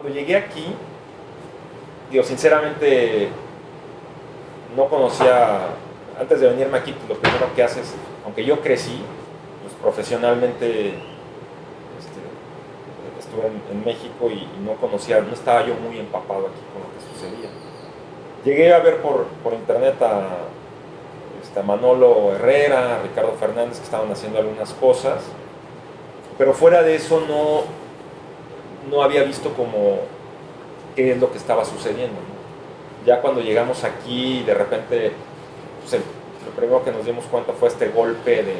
Cuando llegué aquí, digo, sinceramente no conocía, antes de venirme aquí, pues, lo primero que haces, aunque yo crecí, pues profesionalmente este, estuve en, México y, no conocía, no estaba yo muy empapado aquí con lo que sucedía. Llegué a ver por, por internet a, este, Manolo Herrera, Ricardo Fernández, que estaban haciendo algunas cosas, pero fuera de eso no, no había visto como qué es lo que estaba sucediendo. Ya cuando llegamos aquí, de repente, pues, lo primero que nos dimos cuenta fue este golpe de,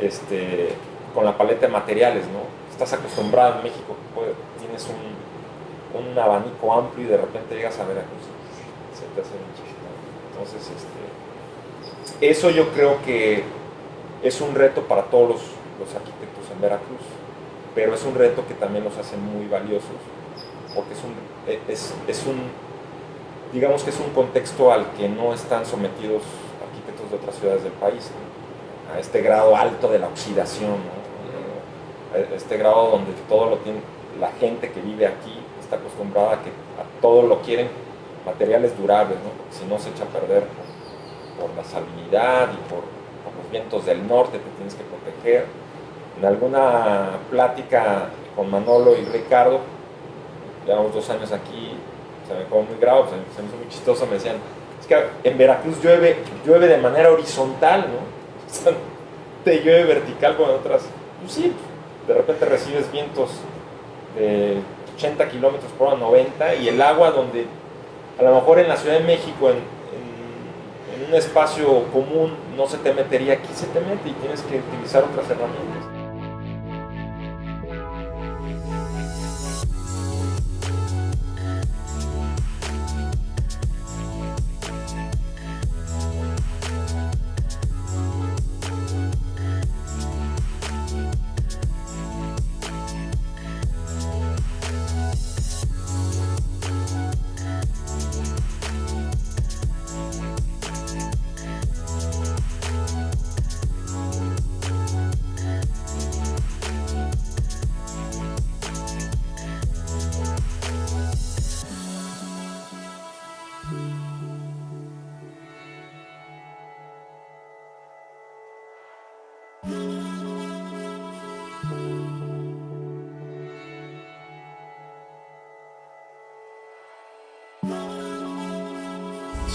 este, con la paleta de materiales, ¿no? Estás acostumbrado en México, pues, tienes un, un, abanico amplio y de repente llegas a Veracruz, se te hace Entonces, este, eso yo creo que es un reto para todos los, los arquitectos en Veracruz, pero es un reto que también los hace muy valiosos, porque es un, digamos que es un contexto al que no están sometidos arquitectos de otras ciudades del país, a este grado alto de la oxidación, a este grado donde todo lo tiene, la gente que vive aquí está acostumbrada a que a todo lo quieren materiales durables, si no se echa a perder por, la salinidad y por, por, los vientos del norte, te tienes que proteger. En alguna plática con Manolo y Ricardo, llevamos dos años aquí, se me quedó muy grave, se, me hizo muy chistoso, me decían, es que en Veracruz llueve, llueve de manera horizontal, ¿no? te llueve vertical con otras, pues sí, de repente recibes vientos de 80 kilómetros por hora, 90, y el agua donde a lo mejor en la Ciudad de México, en un espacio común, no se te metería, aquí se te mete y tienes que utilizar otras herramientas.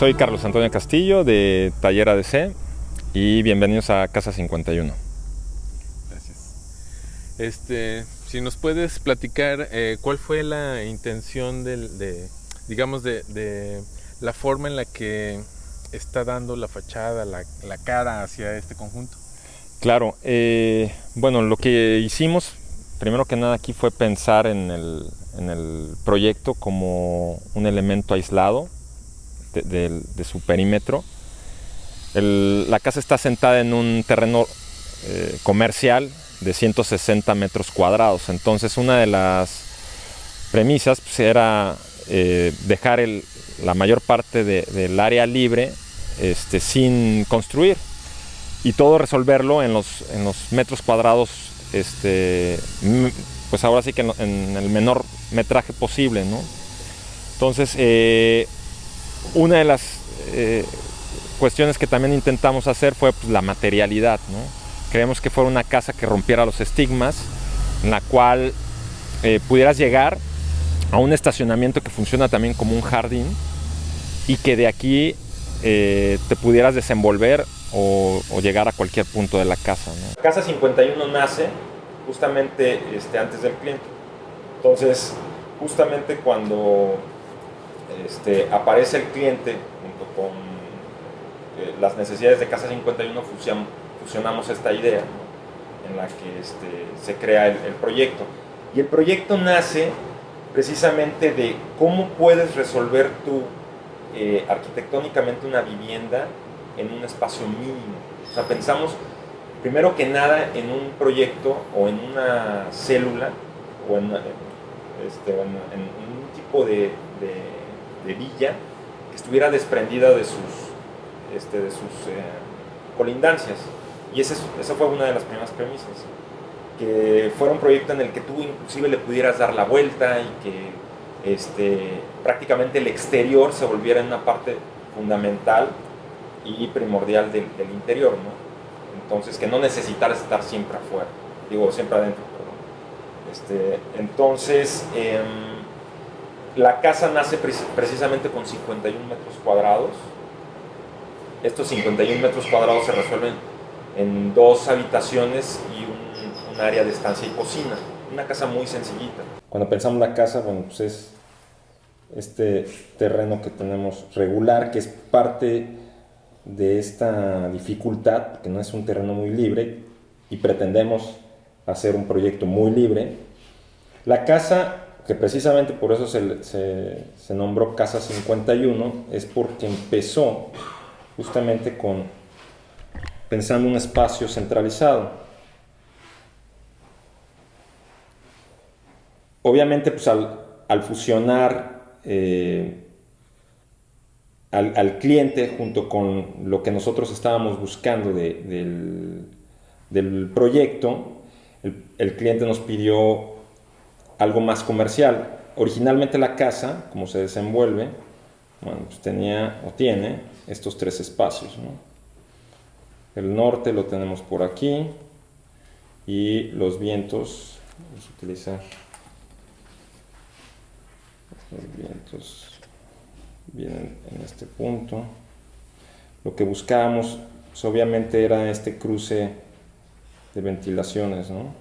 Soy Carlos Antonio Castillo de Taller ADC y bienvenidos a Casa 51. Gracias. Este, si nos puedes platicar eh, cuál fue la intención de, digamos, de, la forma en la que está dando la fachada, la, cara hacia este conjunto. Claro, eh, bueno, lo que hicimos primero que nada aquí fue pensar en el, en el proyecto como un elemento aislado de, su perímetro. la casa está sentada en un terreno eh, comercial de 160 metros cuadrados. Entonces una de las premisas pues, era eh, dejar la mayor parte del área libre este, sin construir y todo resolverlo en los, metros cuadrados, este, pues ahora sí que en, el menor metraje posible. Entonces, eh, una de las eh, cuestiones que también intentamos hacer fue pues, la materialidad. ¿no? Creemos que fuera una casa que rompiera los estigmas, en la cual eh, pudieras llegar a un estacionamiento que funciona también como un jardín y que de aquí eh, te pudieras desenvolver o, llegar a cualquier punto de la casa. Casa 51 nace justamente este, antes del cliente. Entonces, justamente cuando este, aparece el cliente junto con eh, las necesidades de Casa 51, fusionamos esta idea en la que este, se crea el, proyecto. Y el proyecto nace precisamente de cómo puedes resolver tú eh, arquitectónicamente una vivienda en un espacio mínimo. Pensamos primero que nada en un proyecto o en una célula o en, este, un tipo de villa que estuviera desprendida de sus, este, de sus eh, colindancias. Y esa, esa fue una de las primeras premisas. que fuera un proyecto en el que tú inclusive le pudieras dar la vuelta y que este, prácticamente el exterior se volviera una parte fundamental y primordial del, interior, ¿no? Entonces, que no necesitaras estar siempre afuera, digo, siempre adentro. Este, entonces, em, la casa nace precisamente con 51 metros cuadrados. Estos 51 metros cuadrados se resuelven en dos habitaciones y un, área de estancia y cocina. Una casa muy sencillita. Cuando pensamos la casa, bueno, pues es este terreno que tenemos regular, que es parte de esta dificultad, que no es un terreno muy libre, y pretendemos hacer un proyecto muy libre. La casa, que precisamente por eso se, se, nombró Casa 51, es porque empezó justamente con pensando un espacio centralizado. Obviamente, pues al, fusionar eh, al, cliente junto con lo que nosotros estábamos buscando del, proyecto, el, cliente nos pidió algo más comercial. Originalmente la casa, como se desenvuelve, bueno, pues tenía o tiene estos tres espacios. El norte lo tenemos por aquí y los vientos, vamos a utilizar los vientos vienen en este punto. Lo que buscábamos pues, obviamente era este cruce de ventilaciones, ¿no?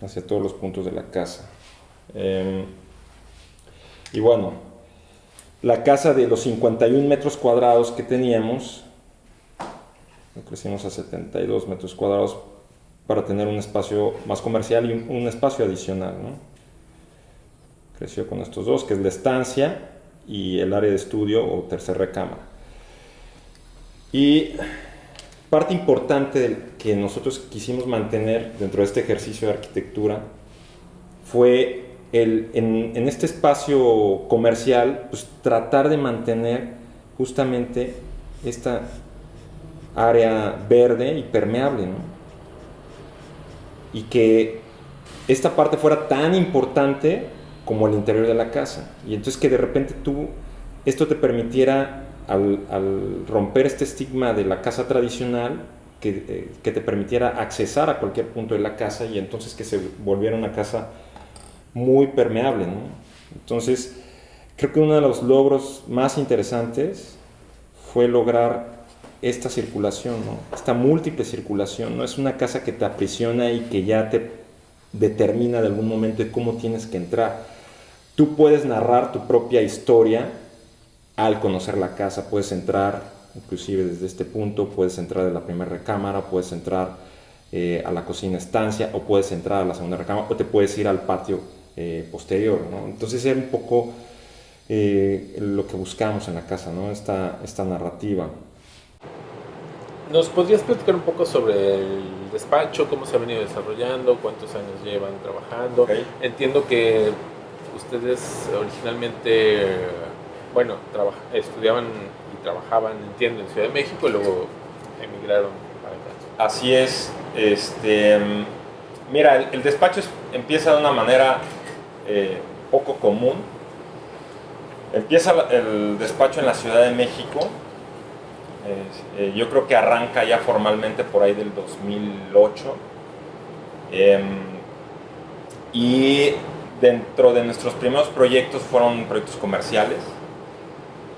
Hacia todos los puntos de la casa. Em, y bueno, la casa de los 51 metros cuadrados que teníamos, lo crecimos a 72 metros cuadrados para tener un espacio más comercial y un, espacio adicional. Creció con estos dos, que es la estancia y el área de estudio o tercera recámara. Y parte importante que nosotros quisimos mantener dentro de este ejercicio de arquitectura fue en, este espacio comercial, pues tratar de mantener justamente esta área verde y permeable, Y que esta parte fuera tan importante como el interior de la casa. Y entonces que de repente tú, esto te permitiera, al, romper este estigma de la casa tradicional, que, eh, que, te permitiera accesar a cualquier punto de la casa y entonces que se volviera una casa muy permeable. Entonces, creo que uno de los logros más interesantes fue lograr esta circulación, esta múltiple circulación. No es una casa que te aprisiona y que ya te determina de algún momento de cómo tienes que entrar. Tú puedes narrar tu propia historia al conocer la casa, puedes entrar inclusive desde este punto, puedes entrar de la primera recámara, puedes entrar eh, a la cocina estancia o puedes entrar a la segunda recámara o te puedes ir al patio eh, posterior. ¿no? Entonces era un poco eh, lo que buscamos en la casa, ¿no? esta, esta narrativa. ¿Nos podrías platicar un poco sobre el despacho, cómo se ha venido desarrollando, cuántos años llevan trabajando? Entiendo que ustedes originalmente, bueno, estudiaban y trabajaban, entiendo, en Ciudad de México y luego emigraron para acá. Así es. Este, mira, el, despacho empieza de una manera eh, poco común. Empieza el despacho en la Ciudad de México. Eh, yo creo que arranca ya formalmente por ahí del 2008. Em, y dentro de nuestros primeros proyectos fueron proyectos comerciales.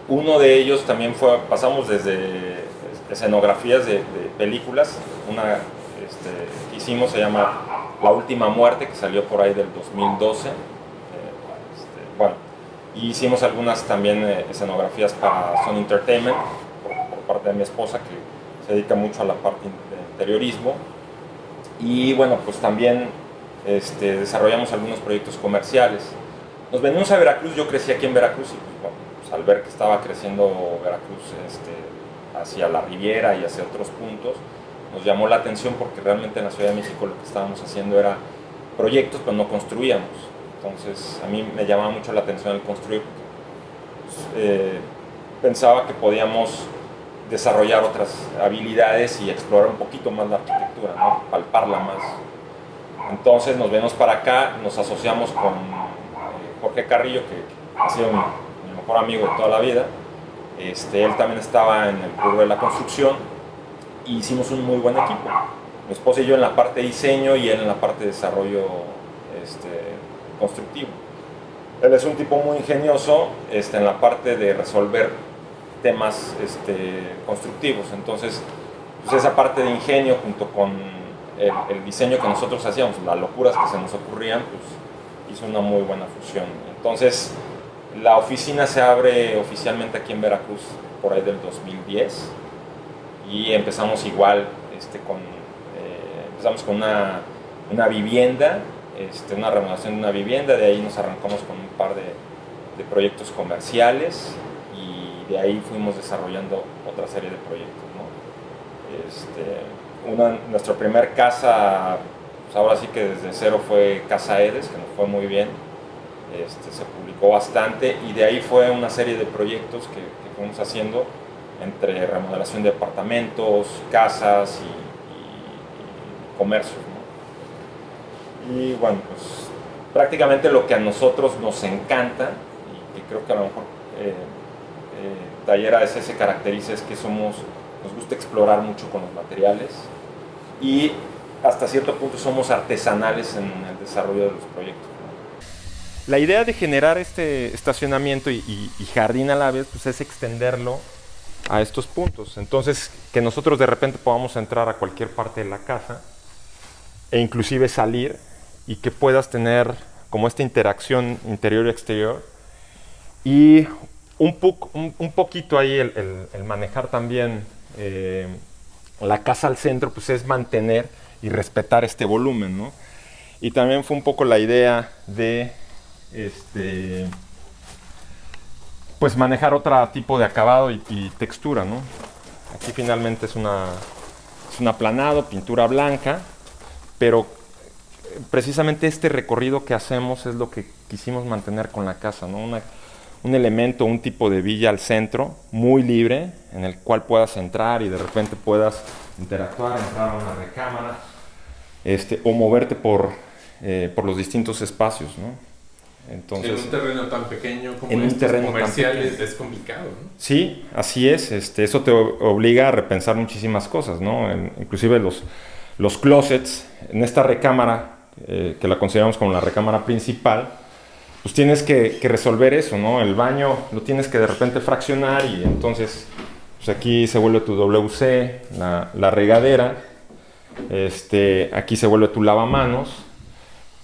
Uno de ellos también fue, pasamos desde escenografías de, películas. Una este, que hicimos se llama La Última Muerte, que salió por ahí del 2012 bueno, y hicimos algunas también eh, escenografías para Sony Entertainment por, parte de mi esposa que se dedica mucho a la parte de interiorismo. Y bueno pues también este, desarrollamos algunos proyectos comerciales. Nos venimos a Veracruz, yo crecí aquí en Veracruz y pues, pues, al ver que estaba creciendo Veracruz este, hacia la Riviera y hacia otros puntos nos llamó la atención porque realmente en la Ciudad de México lo que estábamos haciendo era proyectos pero no construíamos entonces a mí me llamaba mucho la atención el construir. Pues, eh, pensaba que podíamos desarrollar otras habilidades y explorar un poquito más la arquitectura, ¿no? palparla más. Entonces nos venimos para acá, nos asociamos con eh, Jorge Carrillo, que ha sido mi, mejor amigo de toda la vida. Este, él también estaba en el club de la construcción y hicimos un muy buen equipo. Mi esposa y yo en la parte de diseño y él en la parte de desarrollo este, constructivo. Él es un tipo muy ingenioso este, en la parte de resolver temas este, constructivos. Entonces, pues esa parte de ingenio junto con el, diseño que nosotros hacíamos, las locuras que se nos ocurrían, pues hizo una muy buena fusión. Entonces, la oficina se abre oficialmente aquí en Veracruz por ahí del 2010 y empezamos igual este, con, eh, empezamos con una, una vivienda, este, una remodelación de una vivienda, de ahí nos arrancamos con un par de, proyectos comerciales y de ahí fuimos desarrollando otra serie de proyectos. Este, una, nuestra primera casa, pues ahora sí que desde cero fue Casa Edes, que nos fue muy bien, este, se publicó bastante y de ahí fue una serie de proyectos que, fuimos haciendo entre remodelación de departamentos, casas y, comercios. Y bueno, pues prácticamente lo que a nosotros nos encanta y que creo que a lo mejor eh, eh, Tallera ese se caracteriza es que somos nos gusta explorar mucho con los materiales y hasta cierto punto somos artesanales en el desarrollo de los proyectos. La idea de generar este estacionamiento y, jardín a la vez pues es extenderlo a estos puntos. Entonces, que nosotros de repente podamos entrar a cualquier parte de la casa e inclusive salir y que puedas tener como esta interacción interior y exterior y un, un, poquito ahí el, el manejar también eh, la casa al centro, pues es mantener y respetar este volumen, ¿no? Y también fue un poco la idea de, este, pues manejar otro tipo de acabado y, textura, ¿no? Aquí finalmente es una, es un aplanado, pintura blanca, pero precisamente este recorrido que hacemos es lo que quisimos mantener con la casa, ¿no? Un elemento, un tipo de villa al centro, muy libre, en el cual puedas entrar y de repente puedas interactuar, entrar a una recámara, este, o moverte por, eh, por los distintos espacios, ¿no? Entonces, en un terreno tan pequeño como en un terreno comercial es, complicado, ¿no? Sí, así es. Este, eso te obliga a repensar muchísimas cosas, ¿no? inclusive los, los closets en esta recámara, eh, que la consideramos como la recámara principal, pues tienes que, resolver eso, ¿no? El baño lo tienes que de repente fraccionar y entonces pues aquí se vuelve tu WC, la, regadera, este, aquí se vuelve tu lavamanos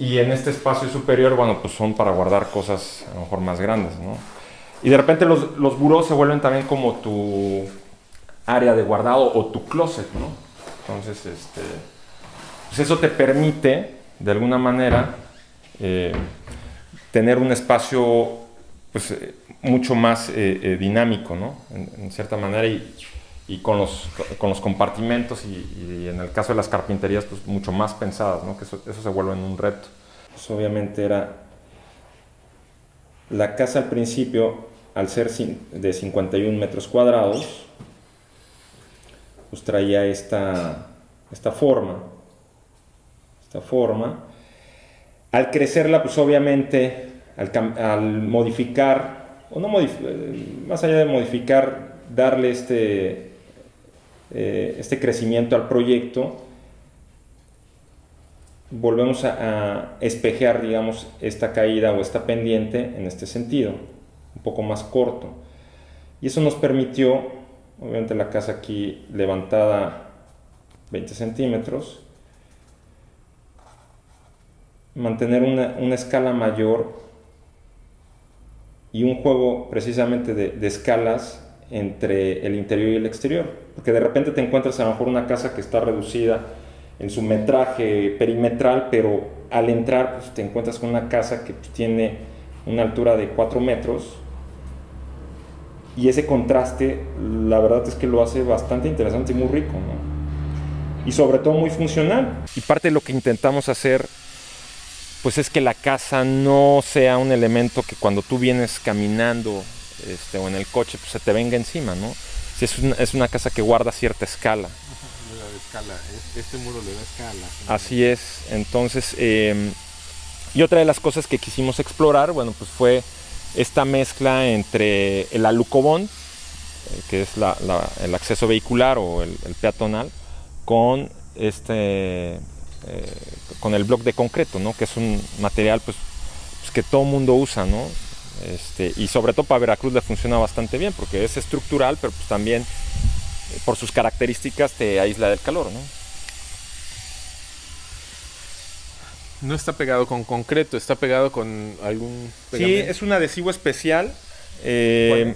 y en este espacio superior, bueno, pues son para guardar cosas a lo mejor más grandes, ¿no? Y de repente los, los se vuelven también como tu área de guardado o tu closet, ¿no? Entonces, este, pues eso te permite, de alguna manera, eh, tener un espacio pues, eh, mucho más eh, dinámico, ¿no? En, cierta manera, y, y con, los, con, los, compartimentos y, en el caso de las carpinterías, pues mucho más pensadas, ¿no? Que eso, se vuelve en un reto. Pues obviamente era la casa al principio, al ser de 51 metros cuadrados, pues traía esta, esta forma, esta forma, al crecerla, pues obviamente, al, modificar, o no más allá de modificar, darle este, eh, este crecimiento al proyecto, volvemos a, espejear, digamos, esta caída o esta pendiente en este sentido, un poco más corto. Y eso nos permitió, obviamente la casa aquí levantada 20 centímetros, mantener una, escala mayor y un juego precisamente de, escalas entre el interior y el exterior. Porque de repente te encuentras a lo mejor una casa que está reducida en su metraje perimetral, pero al entrar pues, te encuentras con una casa que tiene una altura de 4 metros. Y ese contraste, la verdad es que lo hace bastante interesante y muy rico, Y sobre todo muy funcional. Y parte de lo que intentamos hacer pues es que la casa no sea un elemento que cuando tú vienes caminando este, o en el coche pues se te venga encima, ¿no? sí, es, una, es una casa que guarda cierta escala. escala. Este muro le da escala. Así es. Entonces, em, y otra de las cosas que quisimos explorar, bueno, pues fue esta mezcla entre el alucobón, eh, que es el acceso vehicular o el, peatonal, con este eh, con el bloque de concreto, ¿no? que es un material pues, pues que todo mundo usa, ¿no? Este, y sobre todo para Veracruz le funciona bastante bien porque es estructural, pero pues también eh, por sus características te aísla del calor, ¿no? No está pegado con concreto, está pegado con algún... Sí, es un adhesivo especial. Eh,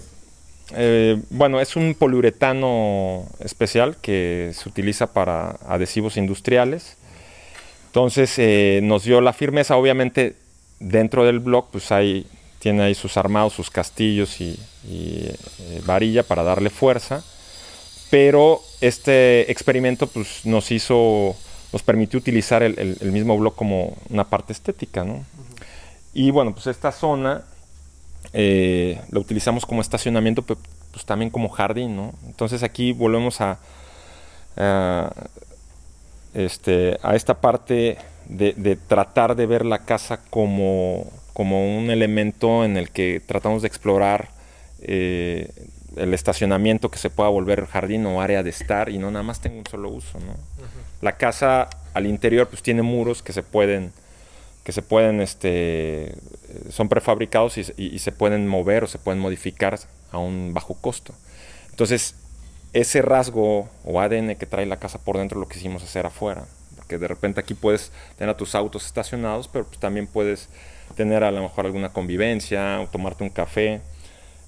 eh, bueno, es un poliuretano especial que se utiliza para adhesivos industriales. Entonces eh, nos dio la firmeza, obviamente dentro del blog pues hay, tiene ahí sus armados, sus castillos y, varilla para darle fuerza. Pero este experimento pues nos hizo nos permitió utilizar el, mismo blog como una parte estética, ¿no? Y bueno, pues esta zona eh, la utilizamos como estacionamiento, pero pues también como jardín, ¿no? Entonces aquí volvemos a, este, a esta parte de, tratar de ver la casa como, como un elemento en el que tratamos de explorar eh, el estacionamiento que se pueda volver jardín o área de estar y no nada más tenga un solo uso, ¿no? La casa al interior pues tiene muros que se pueden que se pueden este son prefabricados y, se pueden mover o se pueden modificar a un bajo costo. Entonces, ese rasgo o ADN que trae la casa por dentro lo quisimos hacer afuera, porque de repente aquí puedes tener a tus autos estacionados, pero pues también puedes tener a lo mejor alguna convivencia o tomarte un café.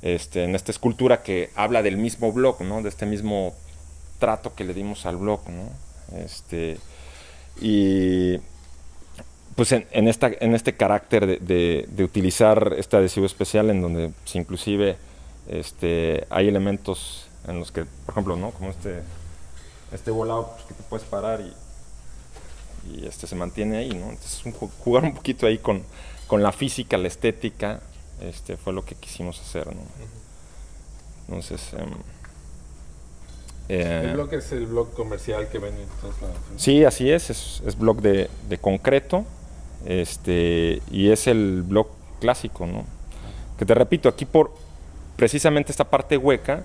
Este, en esta escultura que habla del mismo blog, ¿no? de este mismo trato que le dimos al blog. ¿no? Este, y pues en, esta, en este carácter de, utilizar este adhesivo especial en donde pues, inclusive este, hay elementos en los que, por ejemplo, ¿no? como este, este volado pues, que te puedes parar y, y este se mantiene ahí, ¿no? Entonces jugar un poquito ahí con, con la física, la estética, este, fue lo que quisimos hacer, ¿no? Entonces... Em, el eh, blog es el blog comercial que ven en todos lados. Sí, así es, es, es blog de, de, concreto este, y es el blog clásico, ¿no? Que te repito, aquí por precisamente esta parte hueca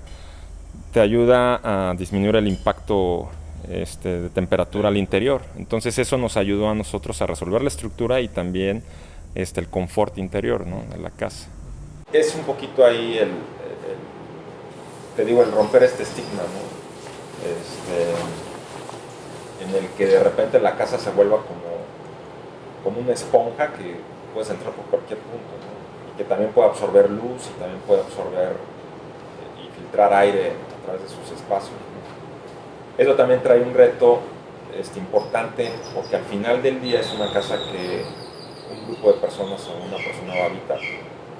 te ayuda a disminuir el impacto este, de temperatura al interior. Entonces eso nos ayudó a nosotros a resolver la estructura y también este, el confort interior ¿no? de la casa. Es un poquito ahí el, te digo, el romper este estigma, ¿no? este, en el que de repente la casa se vuelva como, como una esponja que puedes entrar por cualquier punto y que también puede absorber luz y también puede absorber eh, y filtrar aire a través de sus espacios. Eso también trae un reto este, importante porque al final del día es una casa que un grupo de personas o una persona va a habitar.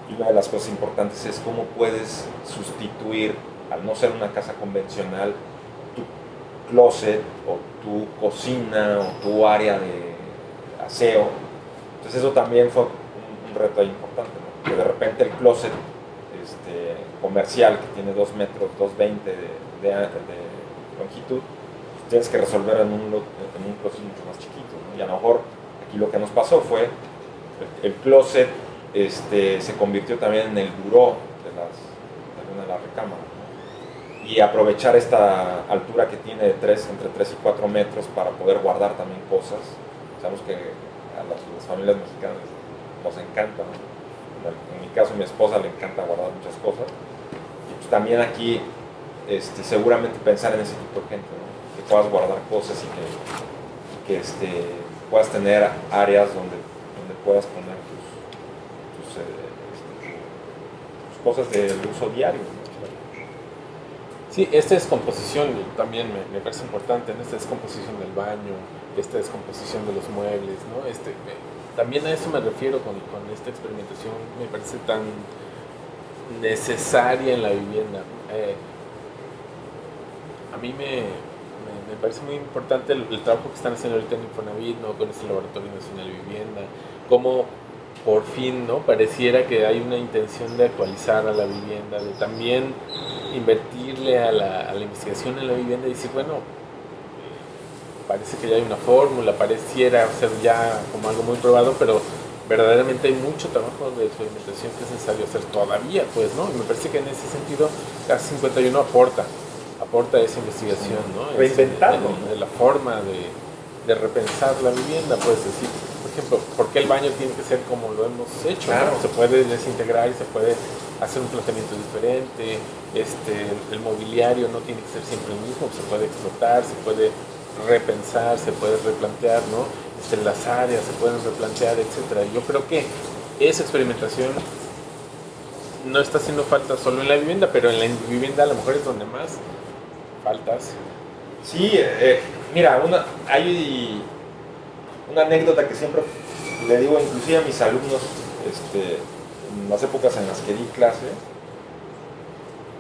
Y una de las cosas importantes es cómo puedes sustituir, al no ser una casa convencional, closet o tu cocina o tu área de aseo. Entonces eso también fue un, reto importante, que de repente el closet este, comercial que tiene 2 metros, 2,20 de, de, de, longitud, pues tienes que resolver en un, en un closet mucho más chiquito. Y a lo mejor aquí lo que nos pasó fue el, closet este, se convirtió también en el buró de, las, de una de las recámaras y aprovechar esta altura que tiene de 3, entre 3 y 4 metros para poder guardar también cosas. Sabemos que a las, familias mexicanas nos encanta, en, mi caso mi esposa le encanta guardar muchas cosas. Pues también aquí este, seguramente pensar en ese tipo de gente, que puedas guardar cosas y que, que este, puedas tener áreas donde puedas poner tus, tus, eh, este, cosas de uso diario. Sí, esta descomposición también me, parece importante, en esta descomposición del baño, esta descomposición de los muebles, ¿no? Este, también a eso me refiero con, con, esta experimentación, me parece tan necesaria en la vivienda. Eh, a mí me, me, parece muy importante el, trabajo que están haciendo ahorita en Infonavit, ¿no? con este Laboratorio Nacional de Vivienda, cómo por fin, ¿no? Pareciera que hay una intención de actualizar a la vivienda, de también invertirle a la, a la investigación en la vivienda y decir, bueno, parece que ya hay una fórmula, pareciera ser ya como algo muy probado, pero verdaderamente hay mucho trabajo de experimentación que es necesario hacer todavía, pues, ¿no? Y me parece que en ese sentido CAS 51 aporta, aporta esa investigación, ¿no? Reinventarlo. De, la forma de, de, repensar la vivienda, puedes decir, por ejemplo, ¿por qué el baño tiene que ser como lo hemos hecho? Claro. Se puede desintegrar y se puede hacer un planteamiento diferente, este, el mobiliario no tiene que ser siempre el mismo, se puede explotar, se puede repensar, se puede replantear, ¿no? Este, las áreas se pueden replantear, etcétera. Yo creo que esa experimentación no está haciendo falta solo en la vivienda, pero en la vivienda a lo mejor es donde más faltas. Sí, eh, mira, una, hay una anécdota que siempre le digo inclusive a mis alumnos este, en las épocas en las que di clase,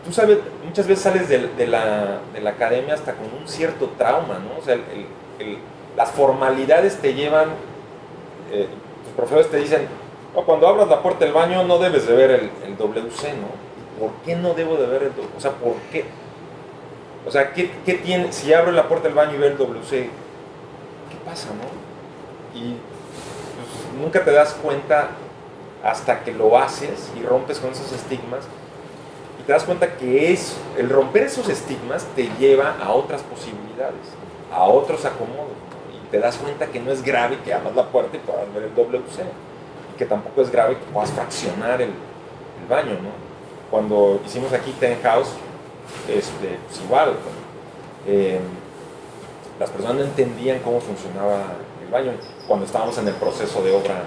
tú sabes, muchas veces sales de, la, academia hasta con un cierto trauma, ¿no? O sea, las formalidades te llevan, eh, tus profesores te dicen, cuando abras la puerta del baño no debes de ver el, WC, ¿no? ¿Por qué no debo de ver el WC? O sea, ¿por qué? O sea, ¿qué, tiene? Si abro la puerta del baño y veo el WC, ¿qué pasa, no? Y pues, nunca te das cuenta hasta que lo haces y rompes con esos estigmas te das cuenta que es, el romper esos estigmas te lleva a otras posibilidades, a otros acomodos. Y te das cuenta que no es grave que abras la puerta y puedas ver el WC. Y que tampoco es grave que puedas fraccionar el, baño. ¿no? Cuando hicimos aquí Ten House, este, pues igual, eh, las personas no entendían cómo funcionaba el baño cuando estábamos en el proceso de obra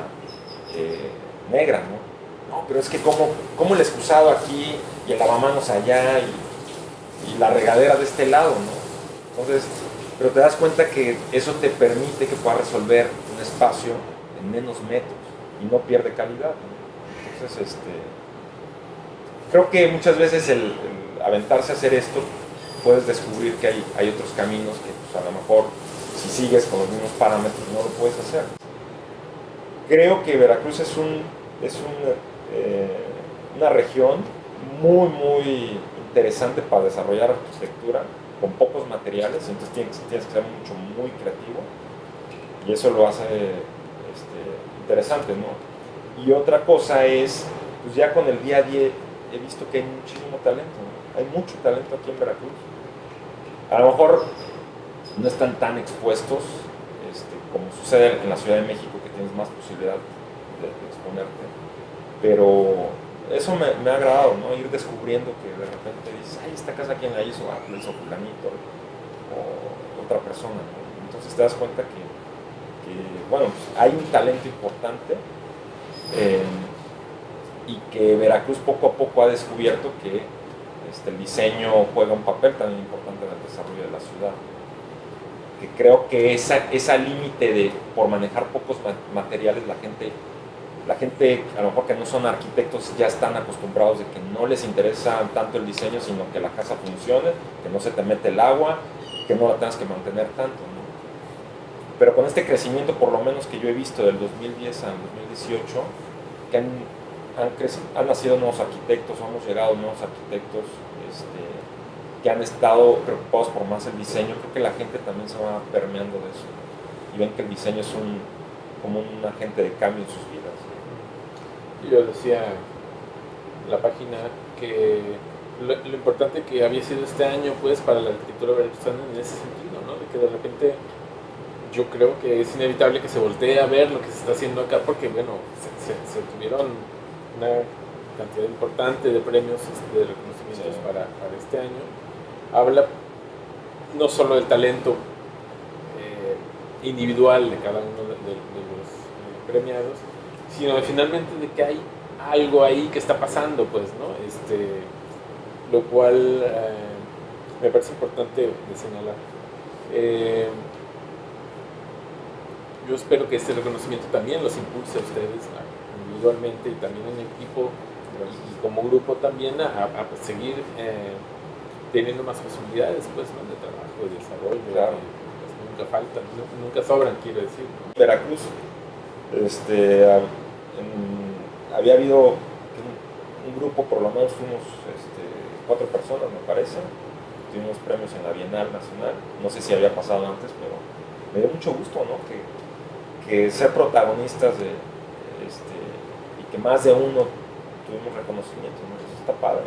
eh, negra. ¿no? pero es que cómo, cómo el excusado aquí y el lavamanos allá y, la regadera de este lado, ¿no? Entonces, pero te das cuenta que eso te permite que puedas resolver un espacio en menos metros y no pierde calidad. Entonces, este, creo que muchas veces el, aventarse a hacer esto, puedes descubrir que hay, hay otros caminos que pues, a lo mejor si sigues con los mismos parámetros no lo puedes hacer. Creo que Veracruz es, un, es eh, una región muy, muy interesante para desarrollar arquitectura con pocos materiales, entonces tienes, tienes que ser mucho, muy creativo y eso lo hace este, interesante, ¿no? Y otra cosa es, pues ya con el día a día he visto que hay muchísimo talento, hay mucho talento aquí en Veracruz. A lo mejor no están tan expuestos este, como sucede en la Ciudad de México, que tienes más posibilidad de exponerte, pero eso me, ha agradado, ¿no? Ir descubriendo que de repente dices, ay, esta casa quién la hizo, ah, la hizo fulanito, o otra persona, Entonces te das cuenta que, bueno, pues, hay un talento importante eh, y que Veracruz poco a poco ha descubierto que este, el diseño juega un papel tan importante en el desarrollo de la ciudad. Que creo que esa, esa límite de por manejar pocos materiales la gente la gente, a lo mejor que no son arquitectos, ya están acostumbrados de que no les interesa tanto el diseño, sino que la casa funcione, que no se te mete el agua, que no la tengas que mantener tanto. Pero con este crecimiento, por lo menos que yo he visto del 2010 al 2018, que han, han, nacido nuevos arquitectos, hemos llegado nuevos arquitectos este, que han estado preocupados por más el diseño, creo que la gente también se va permeando de eso. Y ven que el diseño es un, como un agente de cambio en sus vidas yo decía en la página que lo, importante que había sido este año pues para la arquitectura veracruzana en ese sentido, ¿no? De que de repente yo creo que es inevitable que se voltee a ver lo que se está haciendo acá porque bueno, se, tuvieron una cantidad importante de premios este, de reconocimientos para, este año. Habla no solo del talento eh, individual de cada uno de, los eh, premiados, sino finalmente de que hay algo ahí que está pasando, pues, ¿no? Este, lo cual eh, me parece importante de señalar. Yo espero que este reconocimiento también los impulse a ustedes individualmente y también en equipo y como grupo también a, seguir eh, teniendo más posibilidades pues, ¿no? de trabajo, de desarrollo, claro. Pues, nunca faltan, nunca sobran quiero decir. Veracruz, este, había habido un, grupo, por lo menos fuimos este, cuatro personas me parece, tuvimos premios en la Bienal Nacional, no sé si había pasado antes, pero me dio mucho gusto ¿no? que, que ser protagonistas de... Este, que más de uno tuvimos reconocimiento, ¿no? Eso está padre.